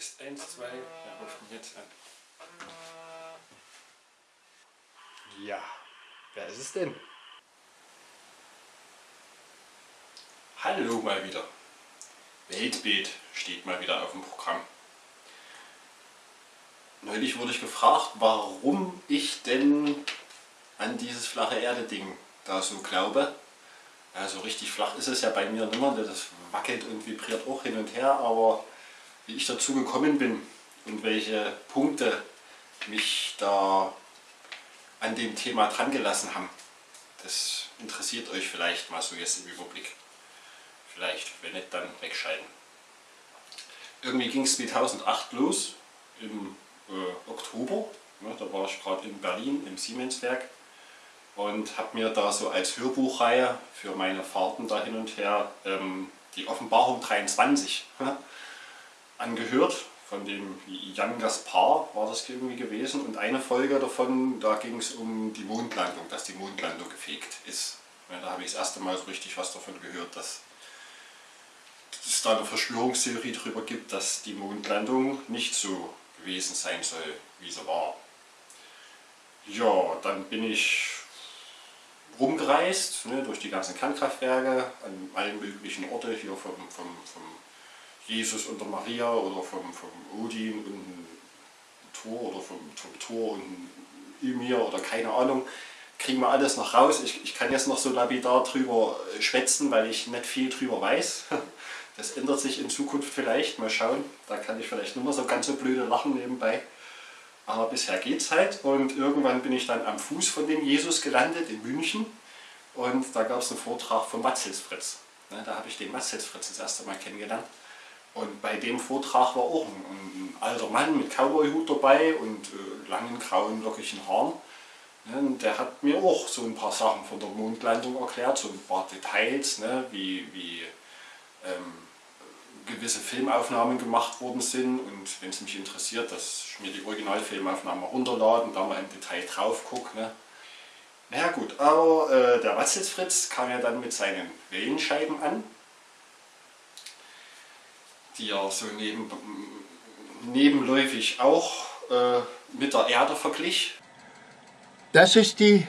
Test 1, 2, wir rufen jetzt an. Ja, wer ist es denn? Hallo mal wieder. Weltbild steht mal wieder auf dem Programm. Neulich wurde ich gefragt, warum ich denn an dieses flache Erde-Ding da so glaube. Ja, so richtig flach ist es ja bei mir nicht mehr, das wackelt und vibriert auch hin und her, aber wie ich dazu gekommen bin und welche Punkte mich da an dem Thema dran gelassen haben, das interessiert euch vielleicht mal so jetzt im Überblick. Vielleicht, wenn nicht, dann wegschalten. Irgendwie ging es 2008 los, im äh, Oktober. Ja, da war ich gerade in Berlin im Siemenswerk und habe mir da so als Hörbuchreihe für meine Fahrten da hin und her ähm, die Offenbarung 23 ja, angehört. Von dem Jan Gaspar war das irgendwie gewesen und eine Folge davon, da ging es um die Mondlandung, dass die Mondlandung gefegt ist. Ja, da habe ich das erste Mal so richtig was davon gehört, dass es da eine Verschwörungstheorie darüber gibt, dass die Mondlandung nicht so gewesen sein soll, wie sie war. Ja, dann bin ich rumgereist, ne, durch die ganzen Kernkraftwerke, an allen möglichen Orten, hier vom, vom, vom Jesus und der Maria oder vom, vom Odin und Thor oder vom, vom Thor und Ymir oder keine Ahnung, kriegen wir alles noch raus. Ich, ich kann jetzt noch so lapidar drüber schwätzen, weil ich nicht viel drüber weiß. Das ändert sich in Zukunft vielleicht, mal schauen. Da kann ich vielleicht nicht mehr so ganz so blöde lachen nebenbei. Aber bisher geht es halt und irgendwann bin ich dann am Fuß von dem Jesus gelandet in München und da gab es einen Vortrag von Matzels Fritz. Ne, da habe ich den Matzels Fritz das erste Mal kennengelernt. Und bei dem Vortrag war auch ein, ein alter Mann mit Cowboyhut dabei und äh, langen grauen lockigen Haaren. Ne, der hat mir auch so ein paar Sachen von der Mondlandung erklärt, so ein paar Details, ne, wie, wie ähm, gewisse Filmaufnahmen gemacht worden sind und wenn es mich interessiert, dass ich mir die Originalfilmaufnahmen runterladen, da mal im Detail drauf gucke. Ne. Naja gut, aber äh, der Watzelsfritz kam ja dann mit seinen Wellenscheiben an, die er so neben, nebenläufig auch äh, mit der Erde verglich. Das ist die,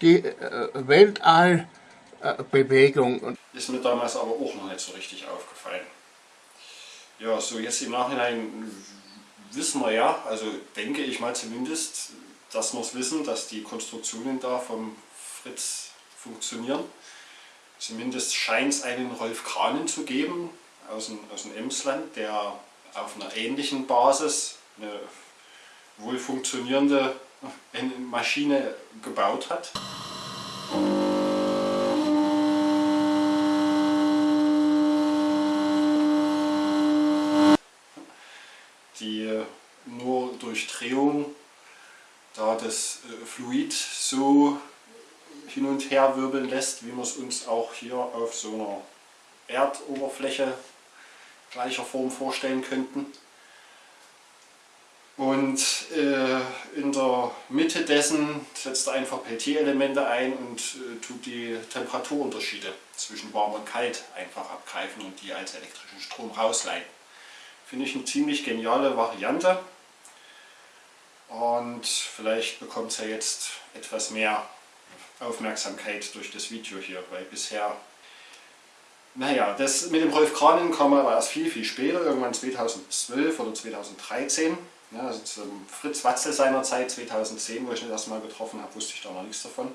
die äh, Weltallbewegung. Ist mir damals aber auch noch nicht so richtig aufgefallen. Ja, so jetzt im Nachhinein wissen wir ja, also denke ich mal zumindest, dass wir es wissen, dass die Konstruktionen da vom Fritz funktionieren. Zumindest scheint es einen Rolf Kranen zu geben aus dem, aus dem Emsland, der auf einer ähnlichen Basis eine wohl funktionierende Maschine gebaut hat. die nur durch Drehung da das äh, Fluid so hin und her wirbeln lässt, wie wir es uns auch hier auf so einer Erdoberfläche gleicher Form vorstellen könnten. Und äh, in der Mitte dessen setzt er einfach Peltier-Elemente ein und äh, tut die Temperaturunterschiede zwischen warm und kalt einfach abgreifen und die als elektrischen Strom rausleiten. Finde ich eine ziemlich geniale Variante. Und vielleicht bekommt es ja jetzt etwas mehr Aufmerksamkeit durch das Video hier, weil bisher, naja, das mit dem Rolf Kranen kam aber erst viel, viel später, irgendwann 2012 oder 2013. Ja, also zum Fritz Watzel seinerzeit, 2010, wo ich ihn das erste Mal getroffen habe, wusste ich da noch nichts davon.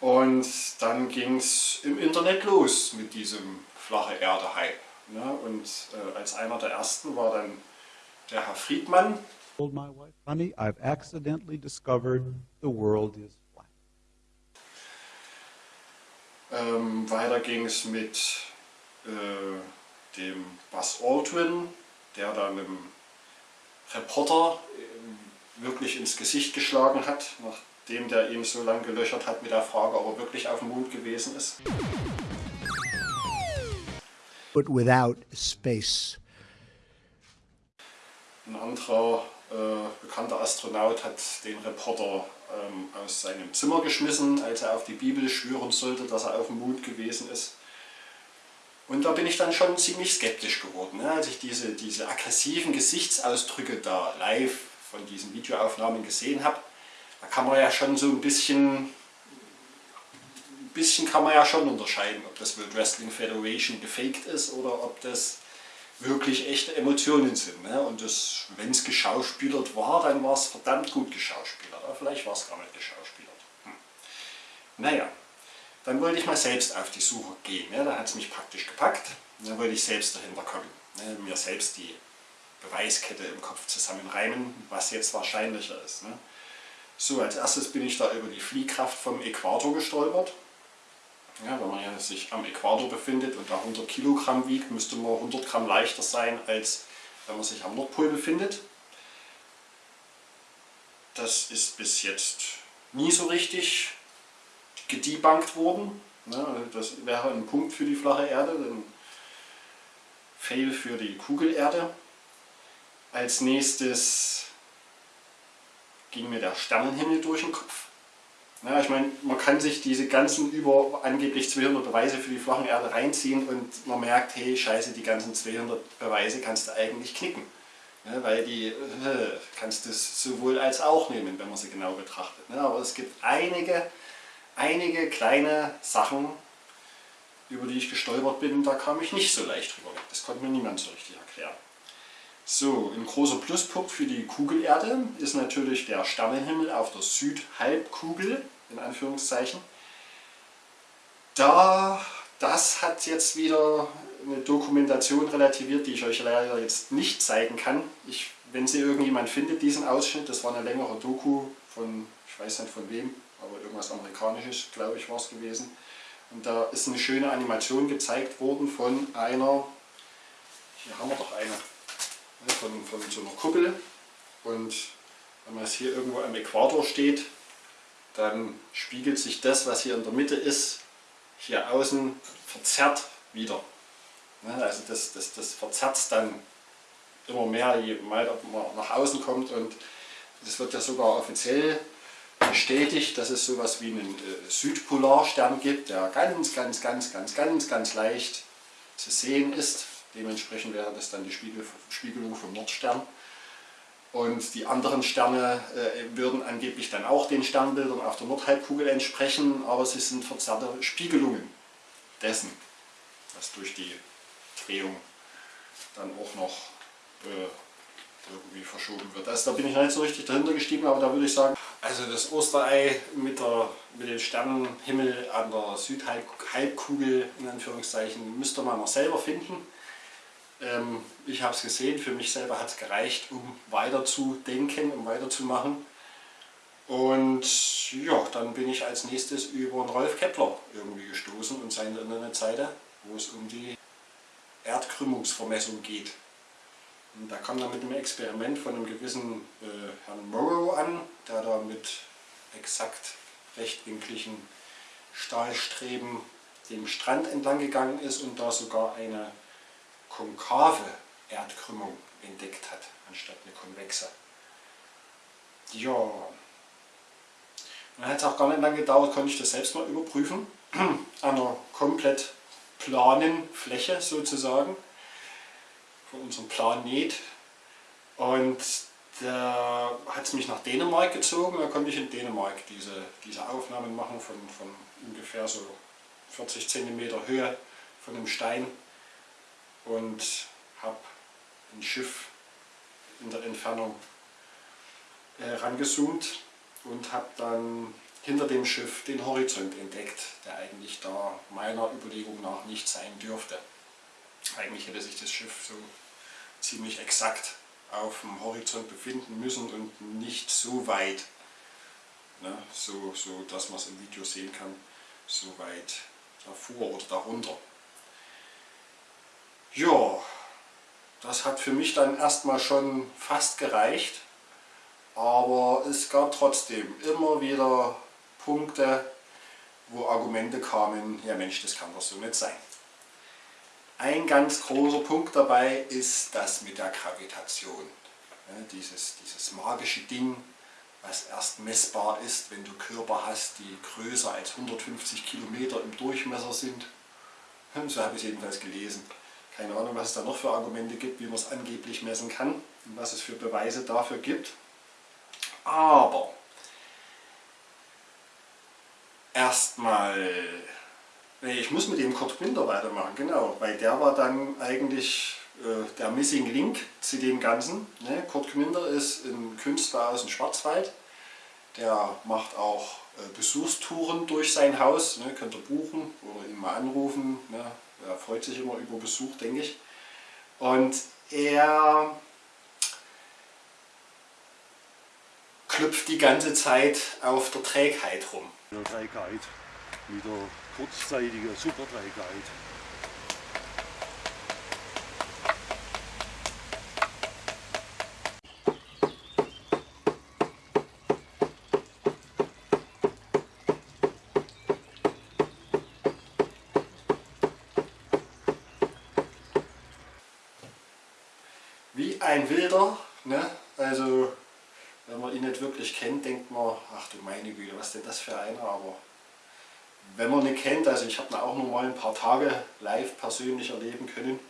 Und dann ging es im Internet los mit diesem flache Erde-Hype. Ja, und äh, als einer der ersten war dann der Herr Friedmann, honey, I've accidentally discovered the world is Ähm, weiter ging es mit äh, dem Buzz Aldrin, der dann einem Reporter äh, wirklich ins Gesicht geschlagen hat, nachdem der ihm so lange gelöchert hat mit der Frage, ob er wirklich auf dem Mond gewesen ist. But without space. Ein anderer äh, bekannter Astronaut hat den Reporter ähm, aus seinem Zimmer geschmissen, als er auf die Bibel schwören sollte, dass er auf dem Mond gewesen ist. Und da bin ich dann schon ziemlich skeptisch geworden, ne? als ich diese, diese aggressiven Gesichtsausdrücke da live von diesen Videoaufnahmen gesehen habe. Da kann man ja schon so ein bisschen, ein bisschen kann man ja schon unterscheiden, ob das World Wrestling Federation gefaked ist oder ob das wirklich echte Emotionen sind. Ne? Und wenn es geschauspielert war, dann war es verdammt gut geschauspielert. Aber vielleicht war es gar nicht geschauspielert. Hm. Naja, dann wollte ich mal selbst auf die Suche gehen. Ne? Da hat es mich praktisch gepackt. dann wollte ich selbst dahinter kommen. Ne? Mir selbst die Beweiskette im Kopf zusammenreimen, was jetzt wahrscheinlicher ist. Ne? So, als erstes bin ich da über die Fliehkraft vom Äquator gestolpert. Ja, wenn man ja sich am Äquator befindet und da 100 Kilogramm wiegt, müsste man 100 Gramm leichter sein, als wenn man sich am Nordpol befindet. Das ist bis jetzt nie so richtig gedebunked worden. Ne? Das wäre ein Punkt für die flache Erde, ein Fail für die Kugelerde. Als nächstes ging mir der Sternenhimmel durch den Kopf. Ja, ich meine, man kann sich diese ganzen über angeblich 200 Beweise für die flachen Erde reinziehen und man merkt, hey, scheiße, die ganzen 200 Beweise kannst du eigentlich knicken. Ja, weil die äh, kannst du sowohl als auch nehmen, wenn man sie genau betrachtet. Ja, aber es gibt einige, einige kleine Sachen, über die ich gestolpert bin, da kam ich nicht so leicht drüber weg. Das konnte mir niemand so richtig erklären. So, ein großer Pluspunkt für die Kugelerde ist natürlich der Sternenhimmel auf der Südhalbkugel, in Anführungszeichen. Da, das hat jetzt wieder eine Dokumentation relativiert, die ich euch leider jetzt nicht zeigen kann. Ich, wenn sie irgendjemand findet, diesen Ausschnitt, das war eine längere Doku von, ich weiß nicht von wem, aber irgendwas Amerikanisches, glaube ich, war es gewesen. Und da ist eine schöne Animation gezeigt worden von einer, hier haben wir doch eine, Ne, von, von so einer Kuppel. Und wenn man es hier irgendwo am Äquator steht, dann spiegelt sich das, was hier in der Mitte ist, hier außen verzerrt wieder. Ne, also das, das, das verzerrt dann immer mehr, je weiter man nach außen kommt. Und das wird ja sogar offiziell bestätigt, dass es sowas wie einen äh, Südpolarstern gibt, der ganz, ganz, ganz, ganz, ganz, ganz leicht zu sehen ist Dementsprechend wäre das dann die Spiegel, Spiegelung vom Nordstern. Und die anderen Sterne äh, würden angeblich dann auch den Sternbildern auf der Nordhalbkugel entsprechen, aber sie sind verzerrte Spiegelungen dessen, was durch die Drehung dann auch noch äh, irgendwie verschoben wird. Also da bin ich nicht so richtig dahinter gestiegen, aber da würde ich sagen, also das Osterei mit, der, mit dem Sternenhimmel an der Südhalbkugel in Anführungszeichen müsste man noch selber finden. Ähm, ich habe es gesehen, für mich selber hat es gereicht, um weiterzudenken, um weiterzumachen. Und ja, dann bin ich als nächstes über den Rolf Kepler irgendwie gestoßen und seine Internetseite, wo es um die Erdkrümmungsvermessung geht. Und da kam dann mit einem Experiment von einem gewissen äh, Herrn Morrow an, der da mit exakt rechtwinkligen Stahlstreben dem Strand entlang gegangen ist und da sogar eine konkave Erdkrümmung entdeckt hat, anstatt eine konvexe. Ja, dann hat es auch gar nicht lange gedauert, konnte ich das selbst mal überprüfen. An einer komplett planen Fläche sozusagen von unserem Planet. Und da hat es mich nach Dänemark gezogen, da konnte ich in Dänemark diese, diese Aufnahmen machen von, von ungefähr so 40 cm Höhe von einem Stein und habe ein Schiff in der Entfernung äh, rangezoomt und habe dann hinter dem Schiff den Horizont entdeckt, der eigentlich da meiner Überlegung nach nicht sein dürfte. Eigentlich hätte sich das Schiff so ziemlich exakt auf dem Horizont befinden müssen und nicht so weit, ne, so, so dass man es im Video sehen kann, so weit davor oder darunter. Ja, das hat für mich dann erstmal schon fast gereicht, aber es gab trotzdem immer wieder Punkte, wo Argumente kamen, ja Mensch, das kann doch so nicht sein. Ein ganz großer Punkt dabei ist das mit der Gravitation. Ja, dieses, dieses magische Ding, was erst messbar ist, wenn du Körper hast, die größer als 150 Kilometer im Durchmesser sind So habe ich es jedenfalls gelesen. Keine Ahnung, was es da noch für Argumente gibt, wie man es angeblich messen kann und was es für Beweise dafür gibt. Aber erstmal, nee, ich muss mit dem Kurt Günther weitermachen, genau, weil der war dann eigentlich äh, der Missing Link zu dem Ganzen. Ne? Kurt Günther ist ein Künstler aus dem Schwarzwald, der macht auch äh, Besuchstouren durch sein Haus, ne? könnt ihr buchen oder ihn mal anrufen, ne? Er freut sich immer über Besuch, denke ich. Und er klüpft die ganze Zeit auf der Trägheit rum. Trägheit, mit der kurzzeitigen Superträgheit. Wie ein Wilder, ne? also wenn man ihn nicht wirklich kennt, denkt man, ach du meine Güte, was denn das für einer, aber wenn man ihn kennt, also ich habe ihn auch nur mal ein paar Tage live persönlich erleben können,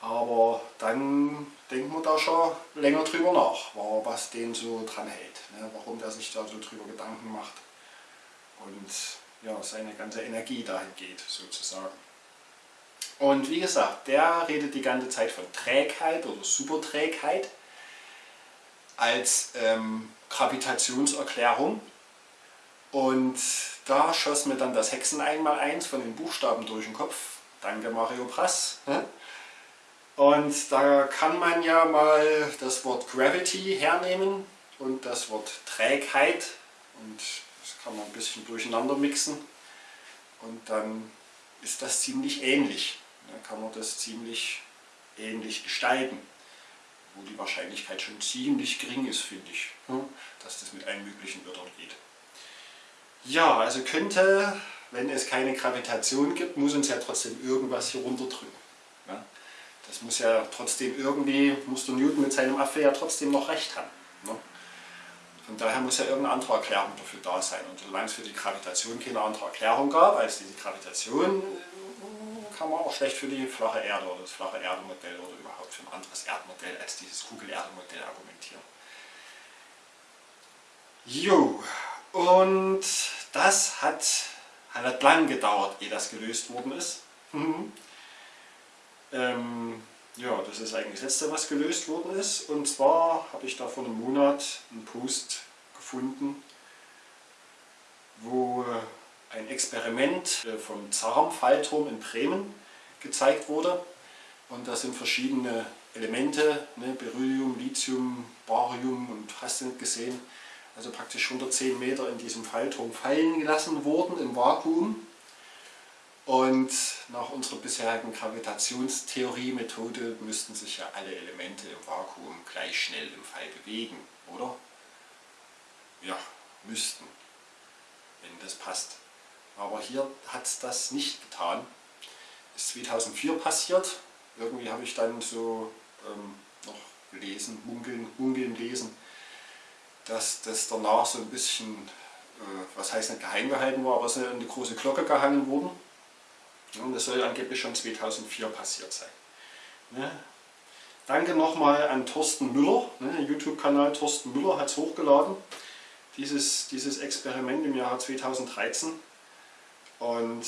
aber dann denkt man da schon länger drüber nach, was den so dran hält, ne? warum der sich da so drüber Gedanken macht und ja, seine ganze Energie dahin geht sozusagen. Und wie gesagt, der redet die ganze Zeit von Trägheit oder Superträgheit als ähm, Gravitationserklärung. Und da schoss mir dann das Hexen einmal eins von den Buchstaben durch den Kopf. Danke Mario Prass. Und da kann man ja mal das Wort Gravity hernehmen und das Wort Trägheit und das kann man ein bisschen durcheinander mixen und dann ist das ziemlich ähnlich. Dann kann man das ziemlich ähnlich gestalten, wo die Wahrscheinlichkeit schon ziemlich gering ist, finde ich, dass das mit allen möglichen Wörtern geht. Ja, also könnte, wenn es keine Gravitation gibt, muss uns ja trotzdem irgendwas hier runterdrücken. Ja? Das muss ja trotzdem irgendwie, muss der Newton mit seinem Affe ja trotzdem noch recht haben. Ne? Von daher muss ja irgendeine andere Erklärung dafür da sein. Und solange es für die Gravitation keine andere Erklärung gab, als diese Gravitation, kann man auch schlecht für die flache Erde oder das flache Erdemodell oder überhaupt für ein anderes Erdmodell als dieses Kugel-Erde-Modell argumentieren. Jo, und das hat, hat lang gedauert, ehe das gelöst worden ist. Mhm. Ähm, ja, das ist eigentlich das letzte, was gelöst worden ist. Und zwar habe ich da vor einem Monat einen Post gefunden, wo ein Experiment äh, vom Zahm-Fallturm in Bremen gezeigt wurde. Und da sind verschiedene Elemente, ne, Beryllium, Lithium, Barium und hast du nicht gesehen, also praktisch 110 Meter in diesem Fallturm fallen gelassen wurden im Vakuum. Und nach unserer bisherigen Gravitationstheorie-Methode müssten sich ja alle Elemente im Vakuum gleich schnell im Fall bewegen, oder? Ja, müssten, wenn das passt. Aber hier hat es das nicht getan. Ist 2004 passiert. Irgendwie habe ich dann so ähm, noch gelesen, munkeln, munkeln lesen, dass das danach so ein bisschen, äh, was heißt nicht geheim gehalten war, aber in die große Glocke gehangen worden. Und das soll angeblich schon 2004 passiert sein. Ne? Danke nochmal an Thorsten Müller, ne, YouTube-Kanal Thorsten Müller hat es hochgeladen, dieses, dieses Experiment im Jahr 2013. Und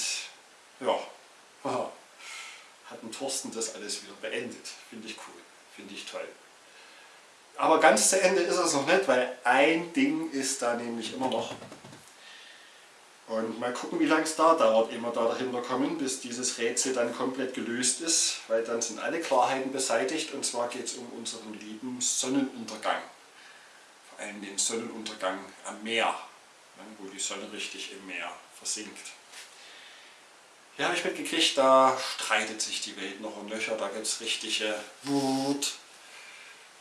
ja, hat ein Thorsten das alles wieder beendet. Finde ich cool, finde ich toll. Aber ganz zu Ende ist es noch nicht, weil ein Ding ist da nämlich immer noch. Und mal gucken, wie lange es da dauert, wir da dahinter kommen, bis dieses Rätsel dann komplett gelöst ist, weil dann sind alle Klarheiten beseitigt und zwar geht es um unseren lieben Sonnenuntergang. Vor allem den Sonnenuntergang am Meer, ne, wo die Sonne richtig im Meer versinkt. Ja, habe ich mitgekriegt, da streitet sich die Welt noch um Löcher, da gibt es richtige Wut,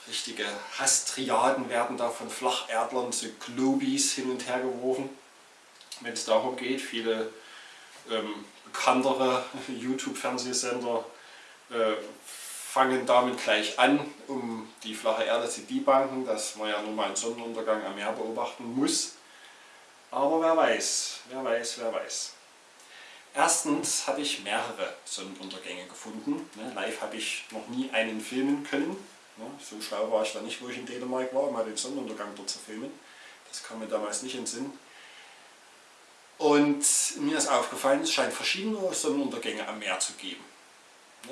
richtige Hasstriaden werden da von Flacherdlern zu Globis hin und her geworfen wenn es darum geht, viele ähm, bekanntere YouTube-Fernsehsender äh, fangen damit gleich an, um die flache Erde zu debunken, dass man ja nur mal einen Sonnenuntergang am Meer beobachten muss. Aber wer weiß, wer weiß, wer weiß. Erstens habe ich mehrere Sonnenuntergänge gefunden. Ne, live habe ich noch nie einen filmen können. Ne, so schlau war ich da nicht, wo ich in Dänemark war, mal den Sonnenuntergang dort zu filmen. Das kam mir damals nicht in den Sinn. Und mir ist aufgefallen, es scheint verschiedene Sonnenuntergänge am Meer zu geben.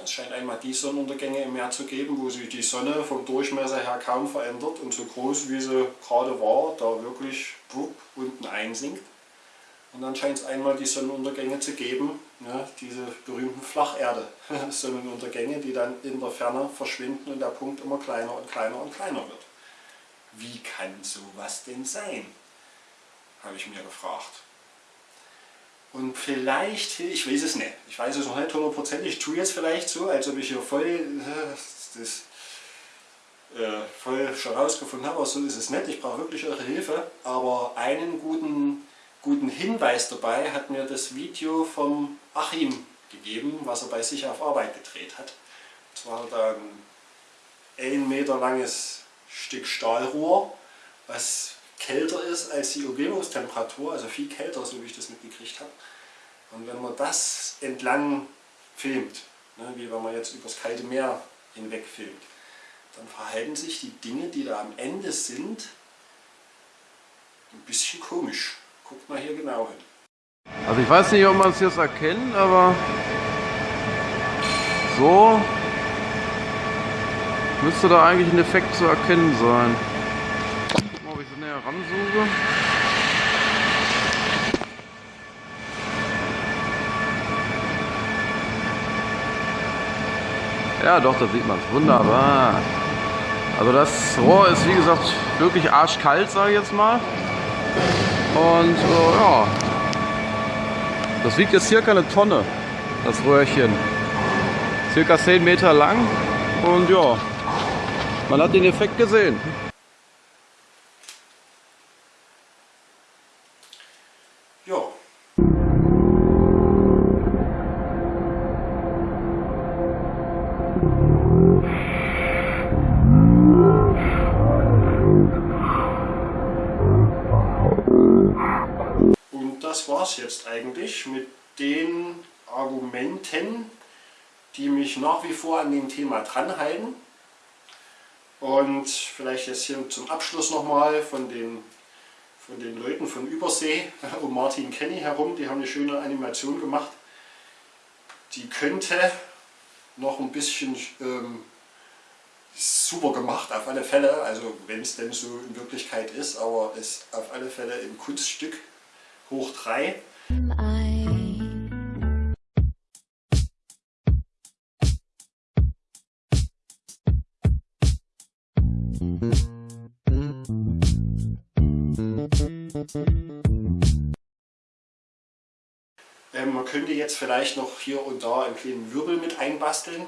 Es scheint einmal die Sonnenuntergänge im Meer zu geben, wo sich die Sonne vom Durchmesser her kaum verändert und so groß wie sie gerade war, da wirklich wupp, unten einsinkt. Und dann scheint es einmal die Sonnenuntergänge zu geben, ja, diese berühmten Flacherde-Sonnenuntergänge, die dann in der Ferne verschwinden und der Punkt immer kleiner und kleiner und kleiner wird. Wie kann sowas denn sein? Habe ich mir gefragt. Und vielleicht, ich weiß es nicht, ich weiß es noch nicht hundertprozentig, ich tue jetzt vielleicht so, als ob ich hier voll das äh, voll schon rausgefunden habe, aber so ist es nicht, ich brauche wirklich eure Hilfe. Aber einen guten, guten Hinweis dabei hat mir das Video vom Achim gegeben, was er bei sich auf Arbeit gedreht hat. Und zwar hat er ein 1 Meter langes Stück Stahlrohr, was kälter ist als die Umgebungstemperatur, also viel kälter, so wie ich das mitgekriegt habe. Und wenn man das entlang filmt, ne, wie wenn man jetzt übers kalte Meer hinweg filmt, dann verhalten sich die Dinge, die da am Ende sind, ein bisschen komisch. Guckt mal hier genau hin. Also ich weiß nicht, ob man es jetzt erkennt, aber so müsste da eigentlich ein Effekt zu erkennen sein näher ransuche. Ja, doch, da sieht man es. Wunderbar. Also das Rohr ist wie gesagt wirklich arschkalt, sage ich jetzt mal. Und äh, ja, das wiegt jetzt circa eine Tonne, das Röhrchen. Circa 10 Meter lang und ja, man hat den Effekt gesehen. Argumenten, die mich nach wie vor an dem Thema dranhalten. Und vielleicht jetzt hier zum Abschluss nochmal von den, von den Leuten von Übersee um Martin Kenny herum. Die haben eine schöne Animation gemacht. Die könnte noch ein bisschen ähm, super gemacht, auf alle Fälle. Also wenn es denn so in Wirklichkeit ist, aber ist auf alle Fälle ein Kunststück hoch 3. jetzt vielleicht noch hier und da einen kleinen Wirbel mit einbasteln,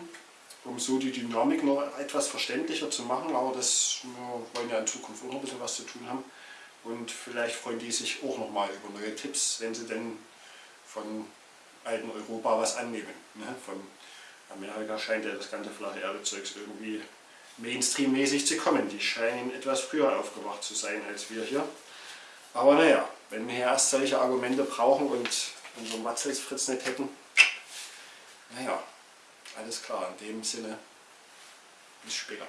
um so die Dynamik noch etwas verständlicher zu machen, aber das wir wollen ja in Zukunft auch noch ein bisschen was zu tun haben. Und vielleicht freuen die sich auch nochmal über neue Tipps, wenn sie denn von alten Europa was annehmen. Ne? Von Amerika scheint ja das ganze flache Erde-Zeugs irgendwie Mainstream-mäßig zu kommen. Die scheinen etwas früher aufgewacht zu sein als wir hier. Aber naja, wenn wir erst solche Argumente brauchen und unseren Matzelsfritz nicht hätten, naja, alles klar, in dem Sinne, bis später.